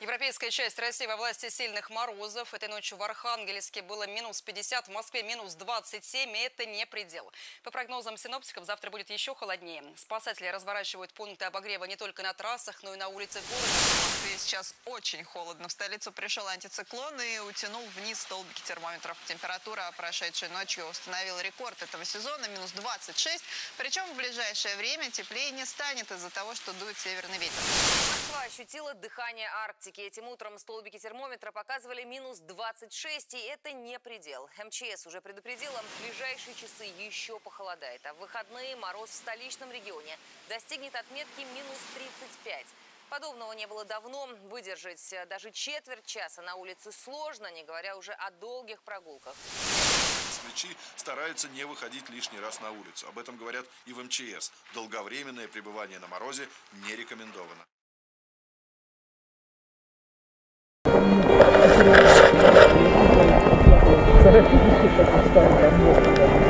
Европейская часть России во власти сильных морозов. Этой ночью в Архангельске было минус 50, в Москве минус 27, и это не предел. По прогнозам синоптиков, завтра будет еще холоднее. Спасатели разворачивают пункты обогрева не только на трассах, но и на улицах города. Сейчас очень холодно. В столицу пришел антициклон и утянул вниз столбики термометров. Температура прошедшей ночью установила рекорд этого сезона – минус 26. Причем в ближайшее время теплее не станет из-за того, что дует северный ветер. Москва ощутила дыхание Арктики. Этим утром столбики термометра показывали минус 26, и это не предел. МЧС уже предупредила, в ближайшие часы еще похолодает. А в выходные мороз в столичном регионе достигнет отметки минус 35. Подобного не было давно. Выдержать э, даже четверть часа на улице сложно, не говоря уже о долгих прогулках. Москвичи стараются не выходить лишний раз на улицу. Об этом говорят и в МЧС. Долговременное пребывание на морозе не рекомендовано. Зарафики, как ставят, там